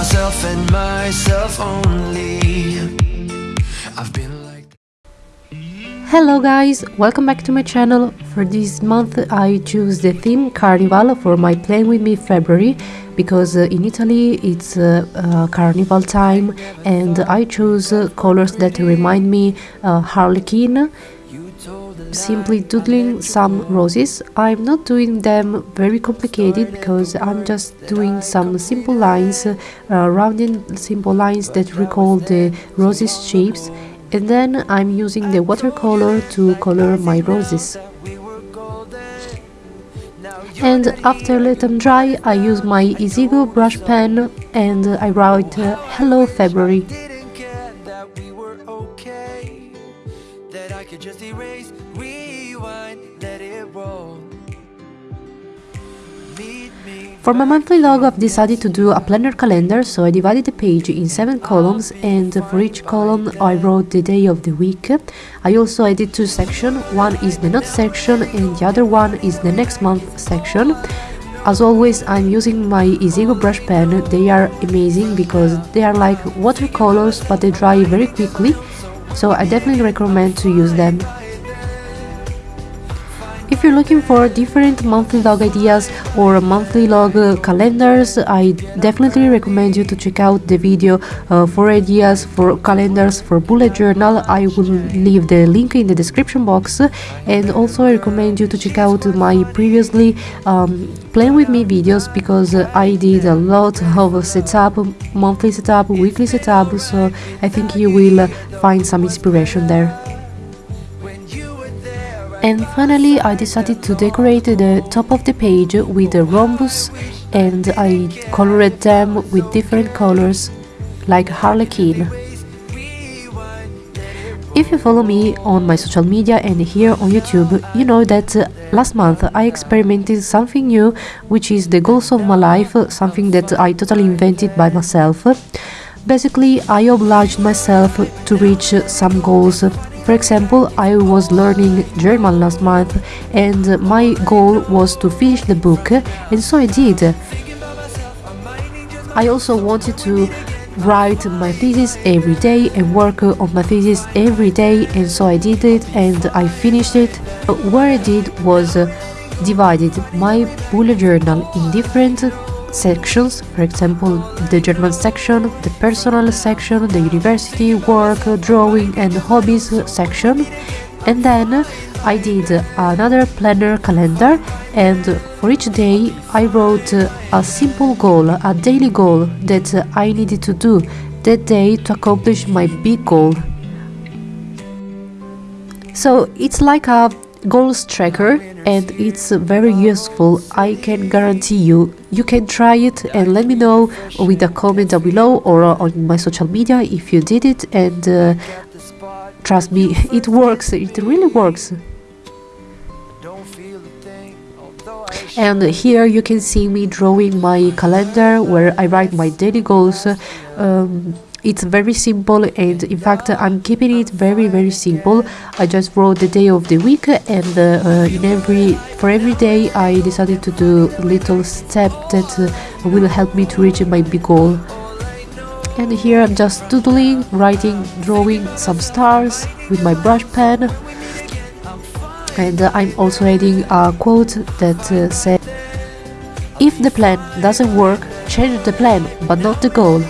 myself and myself only. I've been. Hello guys, welcome back to my channel. For this month I choose the theme Carnival for my Playing With Me February because uh, in Italy it's uh, uh, carnival time and I choose uh, colors that remind me uh, Harlequin simply doodling some roses. I'm not doing them very complicated because I'm just doing some simple lines, uh, rounding simple lines that recall the roses shapes and then I'm using the watercolor to color my roses. And after let them dry, I use my Easygo brush pen and I write uh, Hello February. For my monthly log I've decided to do a planner calendar so I divided the page in 7 columns and for each column I wrote the day of the week. I also added two sections, one is the note section and the other one is the next month section. As always I'm using my Easygo brush pen, they are amazing because they are like watercolors but they dry very quickly so I definitely recommend to use them. If you're looking for different monthly log ideas or monthly log uh, calendars, I definitely recommend you to check out the video uh, for ideas for calendars for bullet journal. I will leave the link in the description box and also I recommend you to check out my previously um, playing with me videos because uh, I did a lot of setup, monthly setup, weekly setup, so I think you will uh, find some inspiration there. And finally I decided to decorate the top of the page with a rhombus and I colored them with different colors like harlequin. If you follow me on my social media and here on YouTube, you know that last month I experimented something new, which is the goals of my life, something that I totally invented by myself. Basically, I obliged myself to reach some goals. For example, I was learning German last month and my goal was to finish the book, and so I did. I also wanted to write my thesis every day and work on my thesis every day and so I did it and I finished it. What I did was divided my bullet journal in different sections, for example the German section, the personal section, the university, work, drawing and hobbies section and then I did another planner calendar and for each day I wrote a simple goal, a daily goal that I needed to do that day to accomplish my big goal. So it's like a goals tracker and it's very useful. I can guarantee you. You can try it and let me know with a comment down below or on my social media if you did it and uh, trust me, it works. It really works. And here you can see me drawing my calendar where I write my daily goals. Um, it's very simple and in fact I'm keeping it very very simple. I just wrote the day of the week and uh, in every for every day I decided to do little step that uh, will help me to reach my big goal. And here I'm just doodling, writing, drawing some stars with my brush pen and uh, I'm also adding a quote that uh, says if the plan doesn't work change the plan but not the goal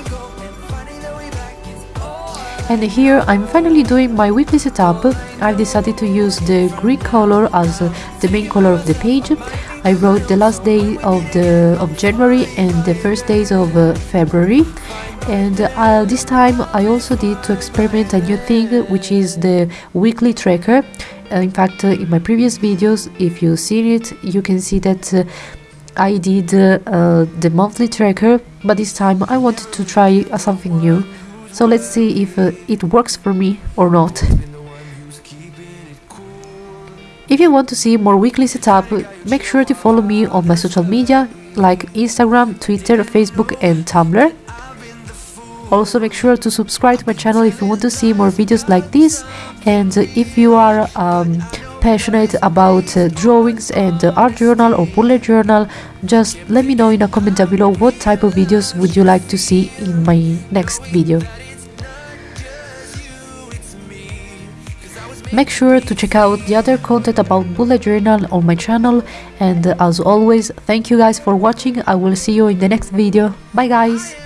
and here I'm finally doing my weekly setup. I've decided to use the green color as uh, the main color of the page. I wrote the last day of the of January and the first days of uh, February. And uh, this time I also did to experiment a new thing which is the weekly tracker. Uh, in fact uh, in my previous videos if you've seen it you can see that uh, I did the monthly tracker. But this time I wanted to try something new so let's see if uh, it works for me or not. If you want to see more weekly setup, make sure to follow me on my social media like Instagram, Twitter, Facebook and Tumblr. Also make sure to subscribe to my channel if you want to see more videos like this. And if you are um, passionate about uh, drawings and uh, art journal or bullet journal just let me know in a comment down below what type of videos would you like to see in my next video Make sure to check out the other content about bullet journal on my channel. And as always thank you guys for watching. I will see you in the next video. Bye guys